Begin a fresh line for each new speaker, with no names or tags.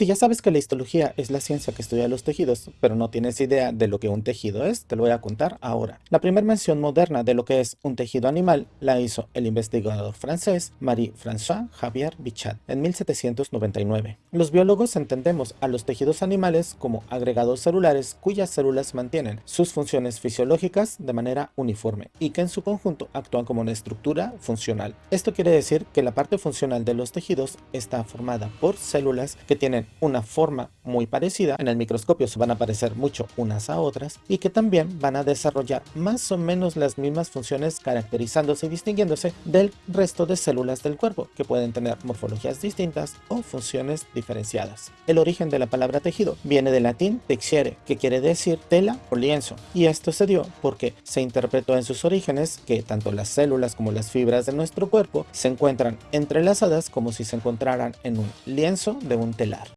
Si ya sabes que la histología es la ciencia que estudia los tejidos, pero no tienes idea de lo que un tejido es, te lo voy a contar ahora. La primera mención moderna de lo que es un tejido animal la hizo el investigador francés Marie-François Javier Bichat en 1799. Los biólogos entendemos a los tejidos animales como agregados celulares cuyas células mantienen sus funciones fisiológicas de manera uniforme y que en su conjunto actúan como una estructura funcional. Esto quiere decir que la parte funcional de los tejidos está formada por células que tienen una forma muy parecida, en el microscopio se van a parecer mucho unas a otras y que también van a desarrollar más o menos las mismas funciones caracterizándose y distinguiéndose del resto de células del cuerpo que pueden tener morfologías distintas o funciones diferenciadas. El origen de la palabra tejido viene del latín texiere que quiere decir tela o lienzo y esto se dio porque se interpretó en sus orígenes que tanto las células como las fibras de nuestro cuerpo se encuentran entrelazadas como si se encontraran en un lienzo de un telar.